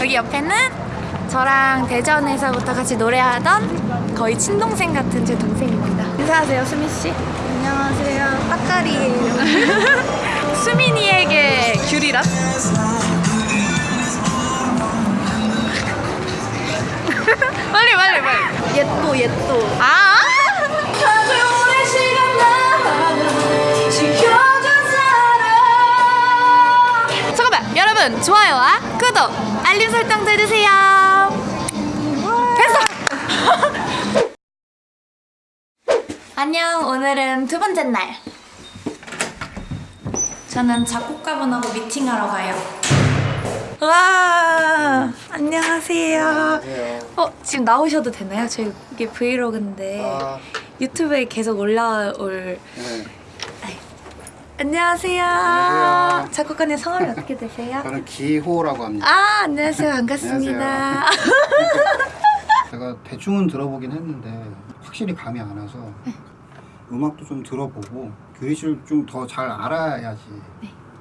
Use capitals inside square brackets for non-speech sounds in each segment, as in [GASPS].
여기 옆에는 저랑 대전에서부터 같이 노래하던 거의 친동생 같은 제 동생입니다. 인사하세요, 수민 씨. 안녕하세요. 빠까리예요. [LAUGHS] 수민이에게 귤이란? [LAUGHS] 빨리 빨리 빨리. 옛도 옛도. 아! 잠깐만 여러분 좋아요와 구독 알림 설정도 해주세요 됐어 [LAUGHS] 안녕 오늘은 두 번째 날 저는 작곡가분하고 미팅하러 가요 와 안녕하세요 어 지금 나오셔도 되나요? 저희 이게 브이로그인데 아. 유튜브에 계속 올라올 네. 안녕하세요. 안녕하세요. 작곡가님 성함이 어떻게 되세요? 저는 기호라고 합니다. 아 안녕하세요 반갑습니다. 제가 대충은 들어보긴 했는데 확실히 감이 안 와서 음악도 좀 들어보고 규리 씨를 좀더 잘 알아야지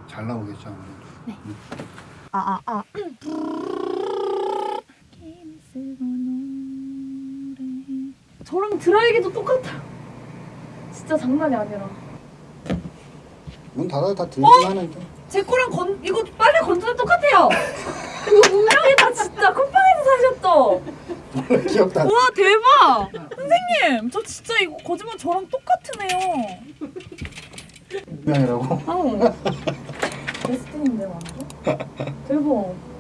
잘 나오겠죠 아무래도. 아아 아. 저랑 드라이기도 똑같아요. 진짜 장난이 아니라. 문 닫아도 다 어? 들리긴 하는데. 제 거랑 건 이거 빨래 건조랑 똑같아요. 이거 분명이다 진짜 쿠팡에서 안 나. 와 대박! 선생님 저 진짜 이거 거짓말 저랑 똑같으네요. 분명이라고. 어. 베스트인데 완전? 대박.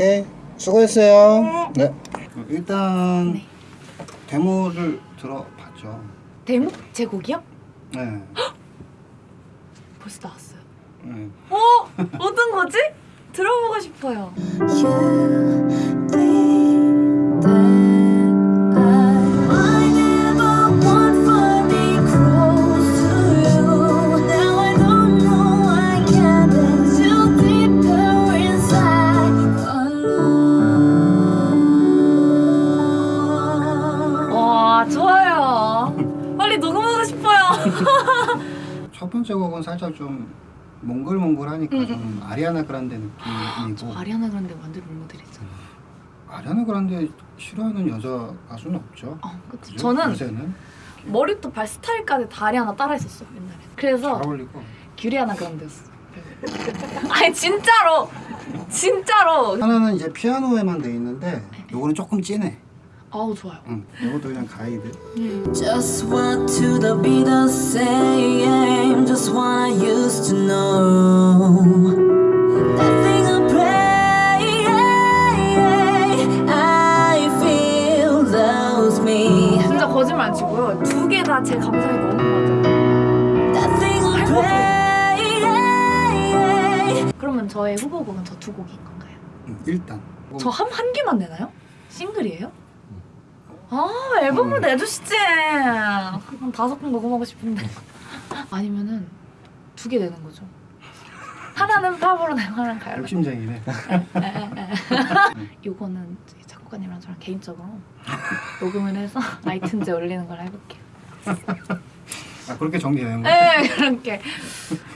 오케이 수고했어요. 네. 일단 데모를 들어봤죠. 데모? 제 곡이요? 네. [GASPS] 벌써 나왔어요. 네. 어? 어떤 거지? 들어보고 싶어요. 첫 번째 곡은 살짝 좀 몽글몽글하니까 좀 아리아나 그란데 느낌이고 아리아나 그란데 완전 롤모델이잖아. 아리아나 그란데 싫어하는 여자 가수는 없죠. 어. 그죠? 저는 요새는 머리부터 발 스타일까지 다 아리아나 따라 했었어 옛날에. 그래서 잘 어울리고 규리아나 그란데였어. [LAUGHS] 아니 진짜로 진짜로. 하나는 이제 피아노에만 돼 있는데 요거는 조금 진해. 아우 좋아요. 응. 요것도 그냥 가이드. Just what to the Beatles saying, just what I used to know. That thing I pray, I feel loves me. 진짜 거짓말 안 치고요. 두 개 다 제 감성이 너무 맞아요. 그러면 저의 후보곡은 저 두 곡인 건가요? 응, 일단 저 한 한 개만 내나요? 싱글이에요? 아 앨범을 음. 내주시지 한 다섯 번 녹음하고 싶은데 [LAUGHS] 아니면은 두개 내는 거죠 하나는 팝으로 하나는 가요로 욕심쟁이네. [LAUGHS] 요거는 저희 작곡가님이랑 저랑 개인적으로 녹음을 해서 아이튠즈에 올리는 걸 해볼게요 아 그렇게 정리되는 거. 네 그렇게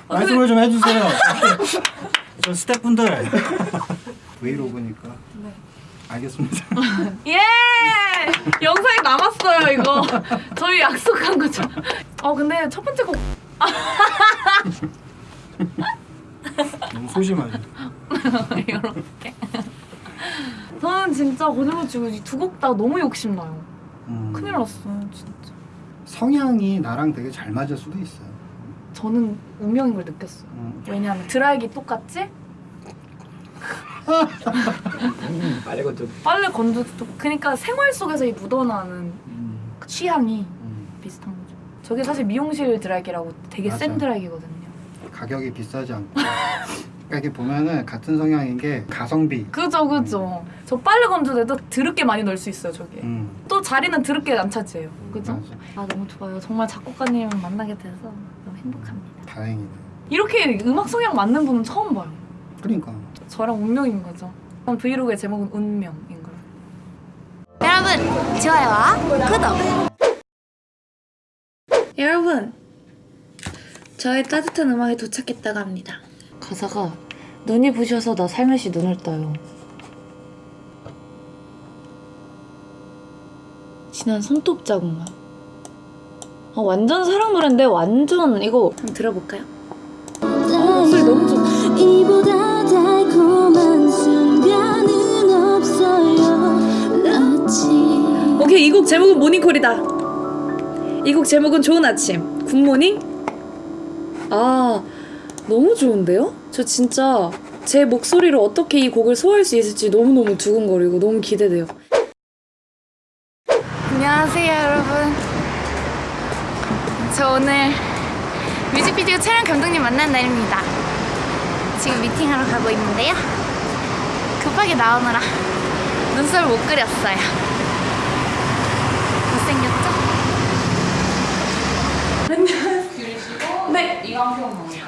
말씀을 좀 해주세요. 저 스태프분들. 브이로그니까. 네. 알겠습니다. [LAUGHS] 예 영상이 남았어요 이거 저희 약속한 거죠 어 근데 첫 번째 곡 [LAUGHS] 너무 소심하죠. [LAUGHS] 이렇게. 저는 진짜 거짓말 치고 이두곡 다 너무 욕심나요. 음, 큰일 났어요, 진짜. 성향이 나랑 되게 잘 맞을 수도 있어요. 저는 운명인 걸 느꼈어요. 음, 왜냐하면 드라이기 똑같지? 빨리 건져. 빨래 건조도 그러니까 생활 속에서 이 묻어나는 음, 그 취향이 음. 비슷한 거죠. 저게 사실 미용실 드라이기라고 되게 센 맞아요. 드라이기거든요. 가격이 비싸지 않고 그러니까 이게 보면은 같은 성향인 게 가성비. 그죠 그죠. 저 빨래 건조대도 드럽게 많이 넣을 수 있어요 저기. 음. 또 자리는 드럽게 안 차지해요. 그죠? 맞아. 아 너무 좋아요. 정말 작곡가님을 만나게 돼서 너무 행복합니다. 다행이네. 이렇게 음악 성향 맞는 분은 처음 봐요. 그러니까. 저랑 운명인 거죠. 그럼 브이로그의 제목은 운명인 거예요. 여러분 좋아요와 구독. 여러분, 저의 따뜻한 음악에 도착했다고 합니다. 가사가 눈이 부셔서 나 살며시 눈을 떠요. 진한 손톱 자국만. 아, 완전 사랑 노래인데 완전 이거 한번 들어볼까요? 어, 소리 너무 좋다. 이보다 달콤한 순간은 없어요 오케이 이 곡 제목은 모닝콜이다. 이 곡 제목은 좋은 아침. 굿모닝. 아 너무 좋은데요? 저 진짜 제 목소리로 어떻게 이 곡을 소화할 수 있을지 너무너무 두근거리고 너무 기대돼요. 안녕하세요 여러분. 저 오늘 뮤직비디오 촬영 감독님 만난 날입니다. 지금 미팅하러 가고 있는데요. 급하게 나오느라 눈썹을 못 그렸어요. 못생겼죠? 네.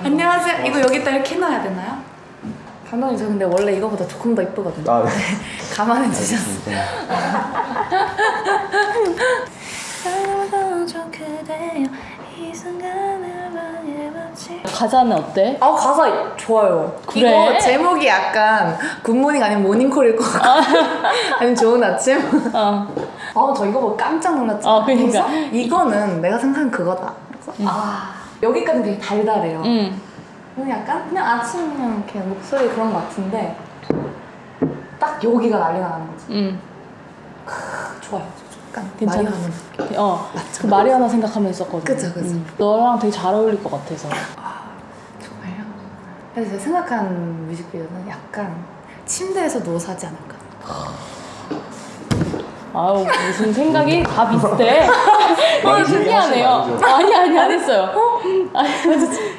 안녕하세요. 이거 여기다 이렇게 놔야 되나요? 감독님 저 근데 원래 이거보다 조금 더 이쁘거든요. 아, 네. 감안해 주셨어. 가사는 어때? 아 가사 좋아요. 그래? 이거 제목이 약간 굿모닝 아니면 모닝콜일 것 같고 [LAUGHS] 아니면 좋은 아침. 어. 아저 이거 보고 깜짝 놀랐죠. 아, 그러니까. 그래서 이거는 내가 생각한 그거다. 그래서 아 여기까지 되게 달달해요. 응. 그냥 약간 그냥 아침 그냥 이렇게 목소리 그런 것 같은데 딱 여기가 난리가 나는 거지. 응. 좋아요. 약간 괜찮아. 마리아는 느낌. 어. 그 마리아나 생각하면서 썼거든. 그쵸, 그쵸. 응. 너랑 되게 잘 어울릴 것 같아서. 정말요? 그래서 제가 생각한 뮤직비디오는 약간 침대에서 누워서 하지 않을까. 아우 무슨 생각이 다 비슷해. [LAUGHS] 어 신기하네요. 아니 아니 안 했어요. 아니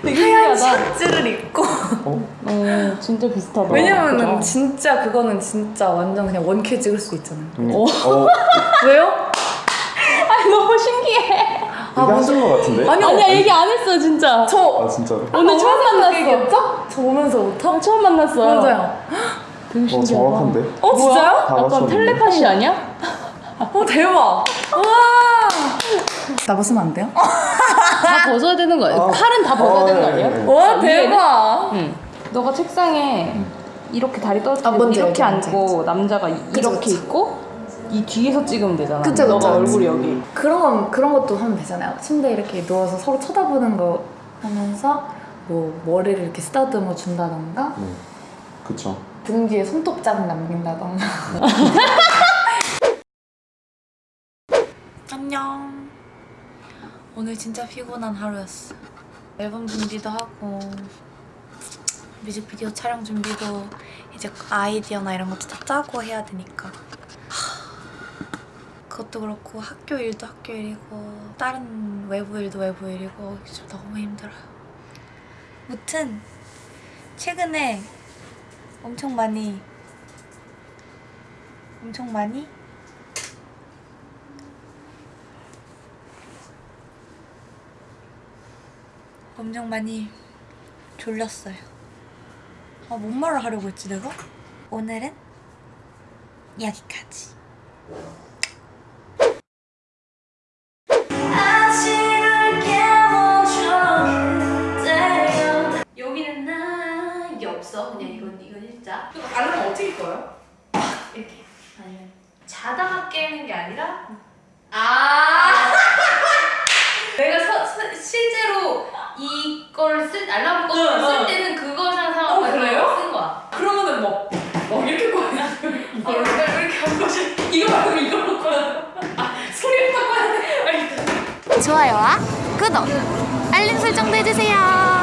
되게 하얀 신기하다. 셔츠를 입고 어 진짜 비슷하다. 왜냐면은 그죠? 진짜 그거는 진짜 완전 그냥 원큐 찍을 수 있잖아요. 어. 어, 왜요? 아니 너무 신기해. 이거 하신 것 같은데? 아니요. 아니야 얘기 안 했어 진짜. 저 아, 진짜로? 오늘 처음 만났어. 얘기했죠? 저 오면서부터? 처음 만났어요. 맞아요. [GASPS] 되게 어, 신기하다. 정확한데? 어 진짜요? 다 약간 맞췄는데? 텔레파시 아니야? 어 대박. 우와. 나 벗으면 안 돼요? 다 벗어야 되는 거야. 아. 팔은 다 벗어야 아, 되는 거 예, 아니야? 예. 와 위에는? 대박. 응. 너가 책상에 이렇게 다리 떨어뜨리고 아, 이렇게 알죠, 앉고 남자가 이- 그쵸, 이렇게 그쵸. 있고 이 뒤에서 찍으면 되잖아. 그쵸, 너가 그쵸. 얼굴이 여기. 그런 건 그런 것도 하면 되잖아요. 침대에 이렇게 누워서 서로 쳐다보는 거 하면서 뭐 머리를 이렇게 쓰다듬어 준다던가 네. 그쵸. 등 뒤에 손톱 자국 남긴다던가. [LAUGHS] 안녕. 오늘 진짜 피곤한 하루였어. 앨범 준비도 하고 뮤직비디오 촬영 준비도 이제 아이디어나 이런 것도 다 짜고 해야 되니까. 하, 그것도 그렇고 학교 일도 학교 일이고 다른 외부 일도 외부 일이고 좀 너무 힘들어요. 무튼 최근에 엄청 많이 엄청 많이 엄청 많이 졸렸어요. 아, 뭔 말을 하려고 했지 내가? 오늘은 여기까지. 여기는 나 이게 없어. 그냥 이건 이건 일자. 그럼 알람 어떻게 꺼요? 이렇게 아니면 자다가 깨는 게 아니라 아 내가 서, 서- 실제로 이걸 쓸 알람 꺼를 쓸 때는 그거 상상하고 어, 그래요? 쓴 거야. 그러면은 뭐, 뭐 이렇게 꺼야 돼. 어, 이렇게 한 거지. 이거 말고 이걸로 꺼야 돼. 아, 소리부터 꺼야 돼. 좋아요와 구독, 알림 설정도 해주세요.